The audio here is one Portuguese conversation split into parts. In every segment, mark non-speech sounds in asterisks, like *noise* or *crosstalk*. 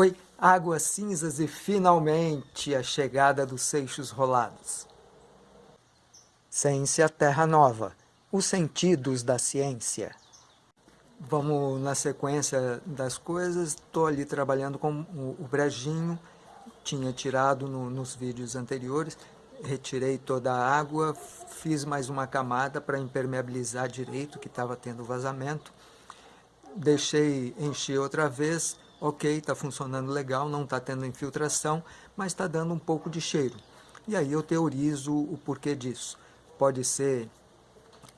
Oi, águas cinzas e finalmente a chegada dos seixos rolados. Ciência Terra Nova, os sentidos da ciência. Vamos na sequência das coisas, estou ali trabalhando com o, brejinho, tinha tirado no, nos vídeos anteriores, retirei toda a água, fiz mais uma camada para impermeabilizar direito, que estava tendo vazamento, deixei encher outra vez, ok, está funcionando legal, não está tendo infiltração, mas está dando um pouco de cheiro. E aí eu teorizo o porquê disso. Pode ser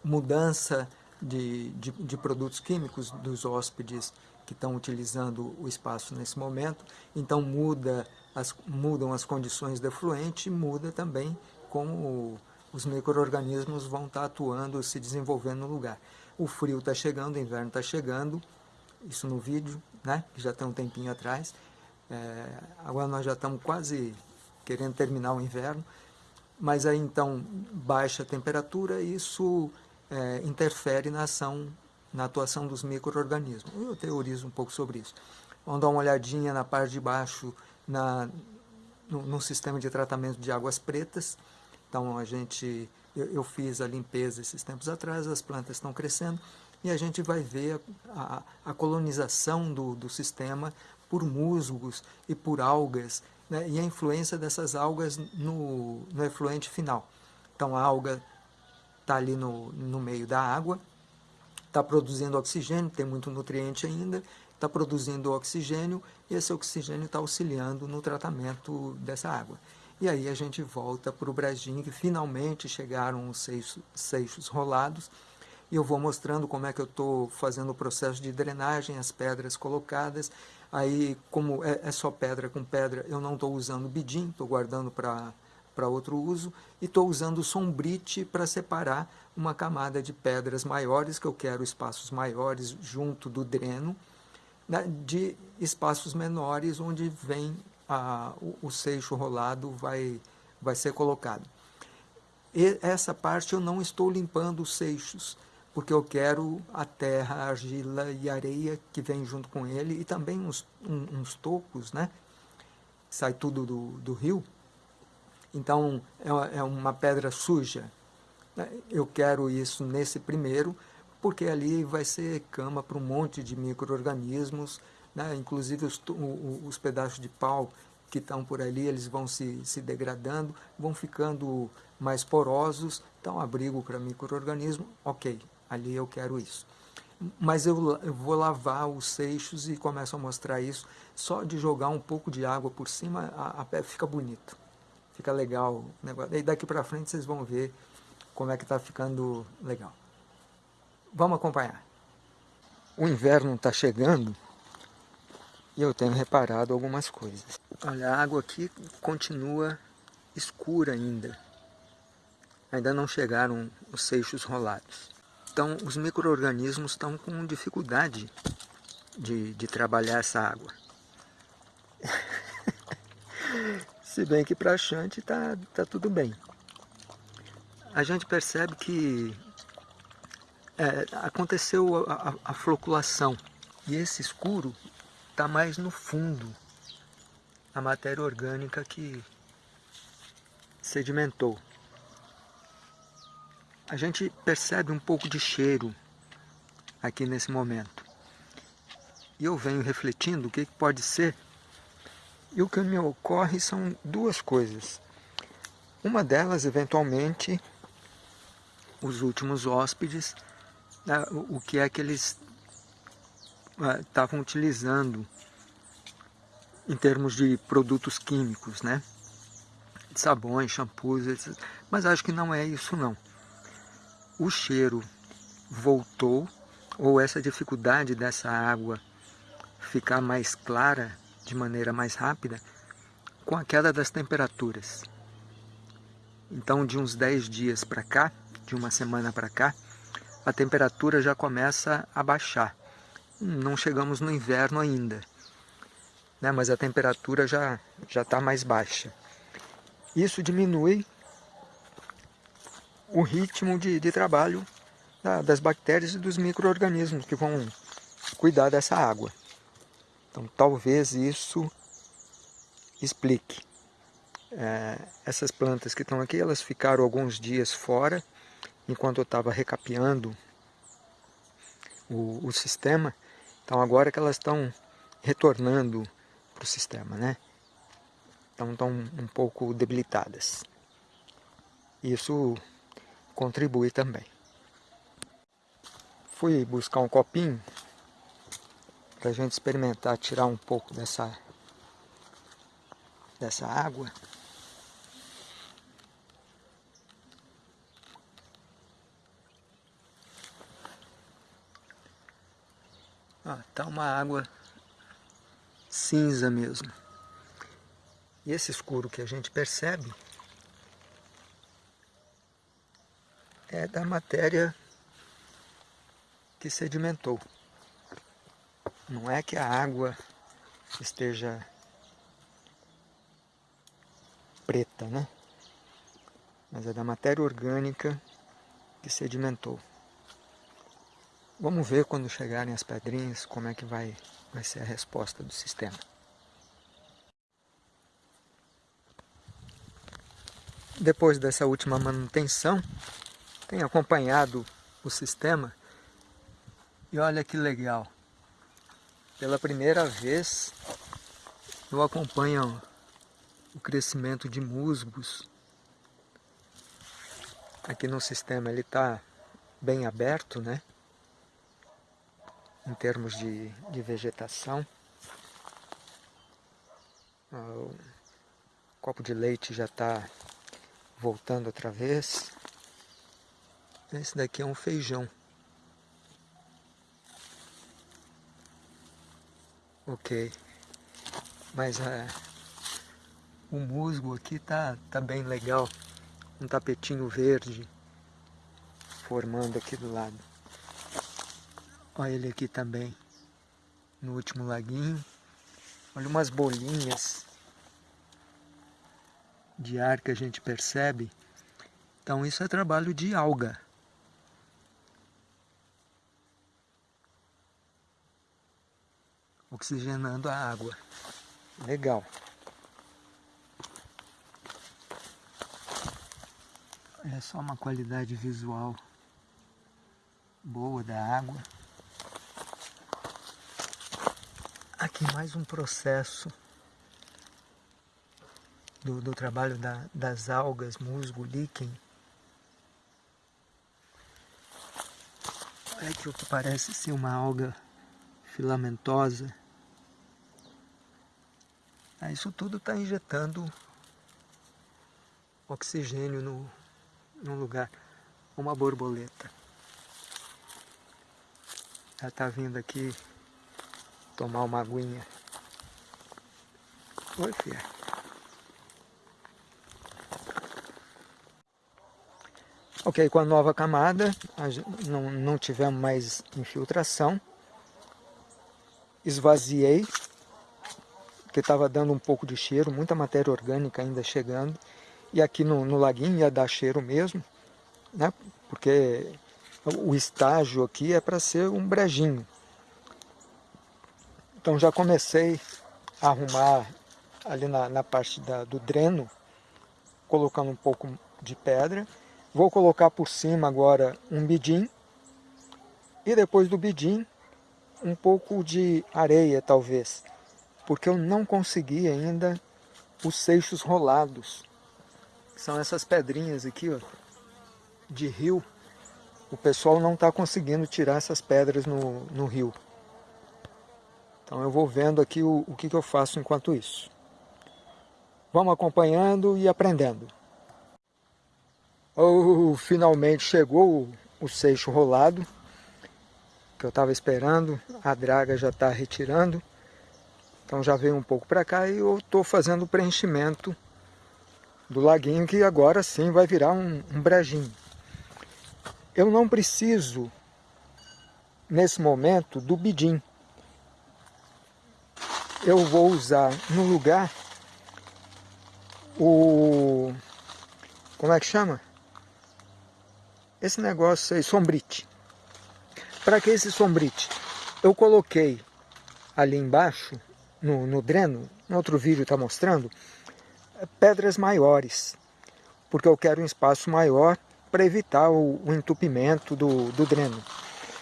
mudança de, de, de produtos químicos dos hóspedes que estão utilizando o espaço nesse momento, então muda as, mudam as condições de efluente e muda também como os micro-organismos vão estar tá atuando, se desenvolvendo no lugar. O frio está chegando, o inverno está chegando, isso no vídeo, né, que já tem um tempinho atrás. É, agora nós já estamos quase querendo terminar o inverno, mas aí então baixa a temperatura e isso é, interfere na ação, na atuação dos micro-organismos. Eu teorizo um pouco sobre isso. Vamos dar uma olhadinha na parte de baixo na, no, no sistema de tratamento de águas pretas. Então a gente, eu, eu fiz a limpeza esses tempos atrás, as plantas estão crescendo, e a gente vai ver a, a, colonização do, do sistema por musgos e por algas, né, e a influência dessas algas no, no efluente final. Então a alga está ali no, no meio da água, está produzindo oxigênio, tem muito nutriente ainda, está produzindo oxigênio e esse oxigênio está auxiliando no tratamento dessa água. E aí a gente volta para o brejinho, que finalmente chegaram os seixos, seixos rolados, e eu vou mostrando como é que eu estou fazendo o processo de drenagem, as pedras colocadas. Aí, como é, é só pedra com pedra, eu não estou usando bidim, estou guardando para para outro uso, e estou usando sombrite para separar uma camada de pedras maiores, que eu quero espaços maiores junto do dreno, né, de espaços menores onde vem a, o, o seixo rolado vai, vai ser colocado. E essa parte eu não estou limpando os seixos, porque eu quero a terra, a argila e areia que vem junto com ele, e também uns, um, uns tocos, né? sai tudo do, do rio. Então, é, é uma pedra suja. Eu quero isso nesse primeiro, porque ali vai ser cama para um monte de micro-organismos, né? inclusive os, os pedaços de pau que estão por ali, eles vão se, se degradando, vão ficando mais porosos, então abrigo para micro-organismo, ok, ali eu quero isso. Mas eu, eu, vou lavar os seixos e começo a mostrar isso, só de jogar um pouco de água por cima, a, a fica bonito, fica legal o negócio. E daqui para frente vocês vão ver como é que está ficando legal. Vamos acompanhar. O inverno está chegando e eu tenho reparado algumas coisas. Olha, a água aqui continua escura ainda. Ainda não chegaram os seixos rolados. Então, os micro-organismos estão com dificuldade de, de trabalhar essa água. *laughs* Se bem que para a Chante está tá tudo bem. A gente percebe que é, aconteceu a, a, a floculação e esse escuro está mais no fundo, a matéria orgânica que sedimentou. A gente percebe um pouco de cheiro aqui nesse momento. E eu venho refletindo o que pode ser, e o que me ocorre são duas coisas. Uma delas, eventualmente, os últimos hóspedes né, o que é que eles ah, estavam utilizando em termos de produtos químicos, né? Sabões, shampoos, etc. mas acho que não é isso não. O cheiro voltou, ou essa dificuldade dessa água ficar mais clara de maneira mais rápida, com a queda das temperaturas. Então, de uns 10 dias para cá, de uma semana para cá, a temperatura já começa a baixar. Não chegamos no inverno ainda, né? mas a temperatura já já está mais baixa. Isso diminui o ritmo de, de trabalho da, das bactérias e dos micro-organismos que vão cuidar dessa água. Então talvez isso explique. É, essas plantas que estão aqui, elas ficaram alguns dias fora, enquanto eu estava recapeando o, o sistema. Então agora que elas estão retornando para o sistema, né? Então estão um pouco debilitadas. Isso contribui também. Fui buscar um copinho para a gente experimentar tirar um pouco dessa, dessa água. Ah, tá uma água cinza mesmo. E esse escuro que a gente percebe é da matéria que sedimentou. Não é que a água esteja preta, né? Mas é da matéria orgânica que sedimentou. Vamos ver quando chegarem as pedrinhas como é que vai, vai ser a resposta do sistema. Depois dessa última manutenção, tenho acompanhado o sistema e olha que legal. Pela primeira vez eu acompanho o crescimento de musgos. Aqui no sistema ele está bem aberto, né? Em termos de, de vegetação. O copo de leite já está voltando outra vez. Esse daqui é um feijão. Ok. Mas é, o musgo aqui tá, tá bem legal. Um tapetinho verde formando aqui do lado. Olha ele aqui também, no último laguinho. Olha umas bolinhas de ar que a gente percebe. Então isso é trabalho de alga. Oxigenando a água. Legal. É só uma qualidade visual boa da água. Aqui mais um processo do, do trabalho da, das algas, musgo, líquen. Olha aqui o que parece ser uma alga filamentosa. Ah, isso tudo está injetando oxigênio no, no lugar. Uma borboleta. Ela está vindo aqui tomar uma aguinha. Oi, filha. Ok, com a nova camada, não, não tivemos mais infiltração. Esvaziei porque estava dando um pouco de cheiro, muita matéria orgânica ainda chegando. E aqui no, no laguinho ia dar cheiro mesmo, né? porque o estágio aqui é para ser um brejinho. Então já comecei a arrumar ali na, na parte da, do dreno, colocando um pouco de pedra. Vou colocar por cima agora um bidim. E depois do bidim, um pouco de areia talvez porque eu não consegui ainda os seixos rolados. São essas pedrinhas aqui, ó, de rio. O pessoal não está conseguindo tirar essas pedras no, no rio. Então eu vou vendo aqui o, o que, que eu faço enquanto isso. Vamos acompanhando e aprendendo. Oh, finalmente chegou o, o seixo rolado que eu estava esperando. A draga já está retirando. Então já veio um pouco para cá e eu estou fazendo o preenchimento do laguinho que agora sim vai virar um, um brejinho. Eu não preciso, nesse momento, do bidim. Eu vou usar no lugar o... como é que chama? Esse negócio aí, sombrite. Para que esse sombrite? Eu coloquei ali embaixo no, no dreno, no outro vídeo está mostrando, pedras maiores, porque eu quero um espaço maior para evitar o, o entupimento do, do dreno.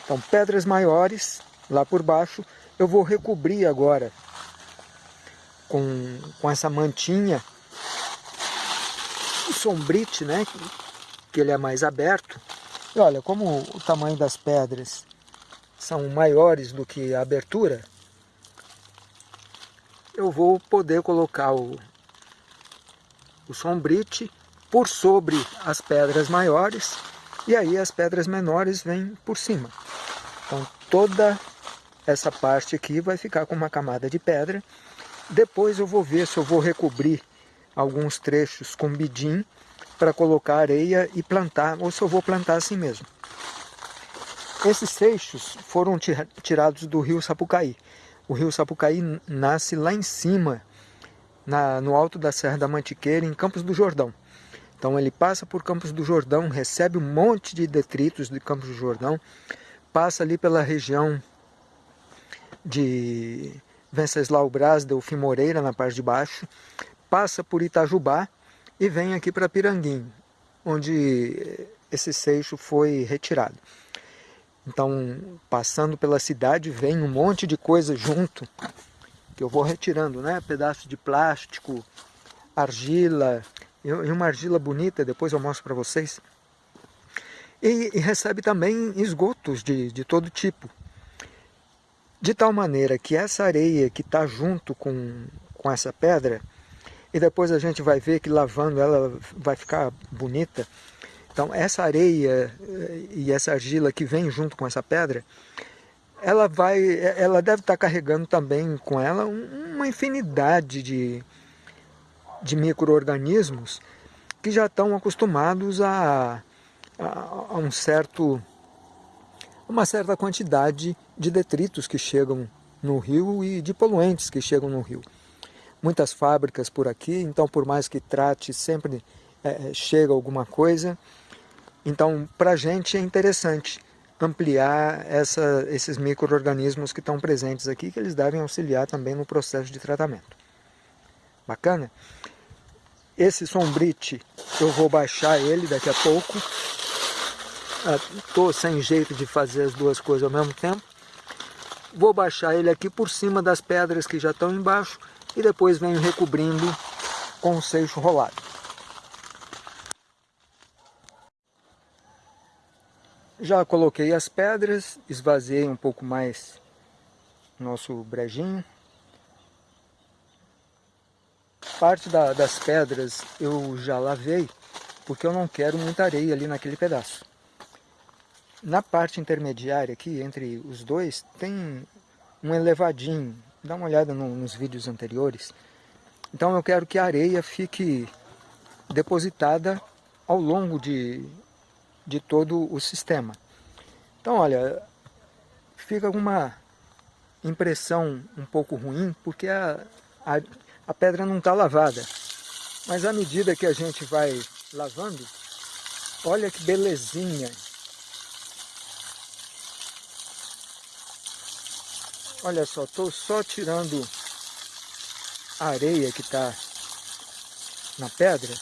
Então, pedras maiores lá por baixo, eu vou recobrir agora com, com essa mantinha, o sombrite, né, que, que ele é mais aberto. E olha, como o tamanho das pedras são maiores do que a abertura, eu vou poder colocar o, o sombrite por sobre as pedras maiores e aí as pedras menores vêm por cima. Então toda essa parte aqui vai ficar com uma camada de pedra. Depois eu vou ver se eu vou recobrir alguns trechos com bidim para colocar areia e plantar, ou se eu vou plantar assim mesmo. Esses seixos foram tirados do rio Sapucaí o rio Sapucaí nasce lá em cima, na, no alto da Serra da Mantiqueira, em Campos do Jordão. Então ele passa por Campos do Jordão, recebe um monte de detritos de Campos do Jordão, passa ali pela região de Venceslau Braz, Delfim Moreira, na parte de baixo, passa por Itajubá e vem aqui para Piranguim, onde esse seixo foi retirado. Então, passando pela cidade, vem um monte de coisa junto, que eu vou retirando, né? Pedaço de plástico, argila, e uma argila bonita, depois eu mostro para vocês. E, e, recebe também esgotos de, de todo tipo. De tal maneira que essa areia que está junto com, com essa pedra, e depois a gente vai ver que lavando ela vai ficar bonita, então essa areia eh, e essa argila que vem junto com essa pedra, ela vai, ela deve estar carregando também com ela uma infinidade de, de micro-organismos que já estão acostumados a, a, a, um certo, uma certa quantidade de detritos que chegam no rio e de poluentes que chegam no rio. Muitas fábricas por aqui, então por mais que trate, sempre é, chega alguma coisa. Então, para a gente é interessante ampliar essa, esses micro-organismos que estão presentes aqui, que eles devem auxiliar também no processo de tratamento. Bacana? Esse sombrite, eu vou baixar ele daqui a pouco. Estou ah, sem jeito de fazer as duas coisas ao mesmo tempo. Vou baixar ele aqui por cima das pedras que já estão embaixo e depois venho recobrindo com o seixo rolado. Já coloquei as pedras, esvaziei um pouco mais nosso brejinho. Parte da, das pedras eu já lavei, porque eu não quero muita areia ali naquele pedaço. Na parte intermediária aqui, entre os dois, tem um elevadinho. Dá uma olhada no, nos vídeos anteriores. Então eu quero que a areia fique depositada ao longo de de todo o sistema. Então, olha, fica uma impressão um pouco ruim, porque a, a, a pedra não está lavada. Mas à medida que a gente vai lavando, olha que belezinha. Olha só, estou só tirando a areia que está na pedra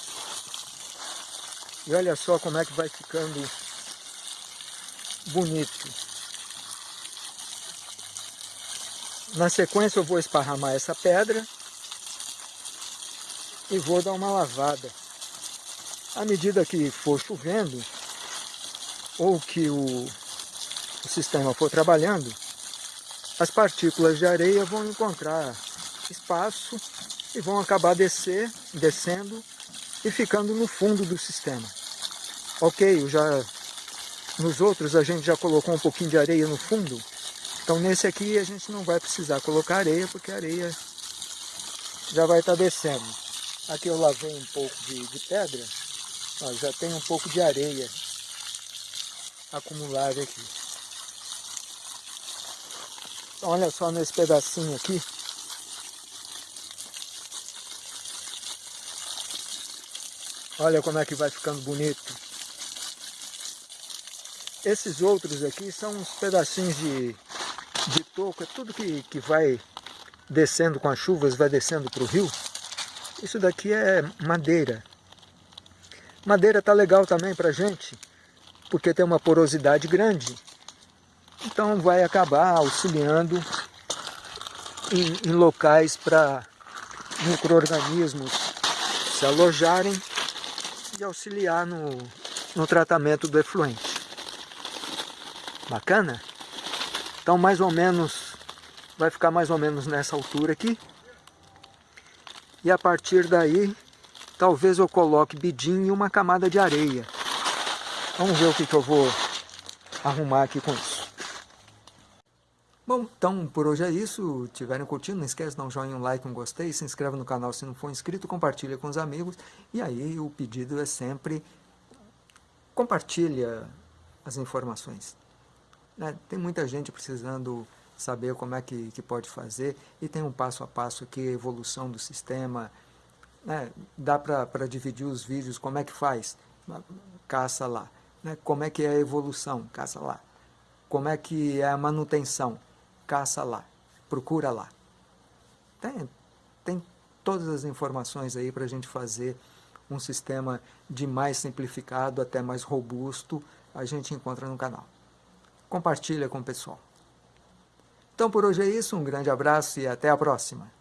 e olha só como é que vai ficando bonito. Na sequência eu vou esparramar essa pedra e vou dar uma lavada. À medida que for chovendo, ou que o, o sistema for trabalhando, as partículas de areia vão encontrar espaço e vão acabar descer, descendo e ficando no fundo do sistema. Ok, já, nos outros a gente já colocou um pouquinho de areia no fundo, então nesse aqui a gente não vai precisar colocar areia, porque a areia já vai estar tá descendo. Aqui eu lavei um pouco de, de pedra, ó, já tem um pouco de areia acumulada aqui. Olha só nesse pedacinho aqui, Olha como é que vai ficando bonito. Esses outros aqui são uns pedacinhos de, de toco, é tudo que, que vai descendo com as chuvas, vai descendo para o rio. Isso daqui é madeira. Madeira tá legal também para gente, porque tem uma porosidade grande. Então vai acabar auxiliando em, em locais para micro-organismos se alojarem e auxiliar no, no tratamento do efluente. Bacana? Então mais ou menos, vai ficar mais ou menos nessa altura aqui. E a partir daí, talvez eu coloque bidim e uma camada de areia. Vamos ver o que, que eu vou arrumar aqui com isso. Bom, então por hoje é isso. Tiverem curtindo, não esquece de dar um joinha, um like, um gostei. Se inscreve no canal se não for inscrito, compartilha com os amigos. E aí o pedido é sempre compartilha as informações. Né? Tem muita gente precisando saber como é que, que pode fazer e tem um passo a passo aqui, evolução do sistema. Né? Dá para dividir os vídeos, como é que faz? Caça lá. Né? Como é que é a evolução? Caça lá. Como é que é a manutenção? Caça lá. Procura lá. Tem, tem todas as informações aí para a gente fazer um sistema de mais simplificado até mais robusto, a gente encontra no canal. Compartilha com o pessoal. Então por hoje é isso, um grande abraço e até a próxima.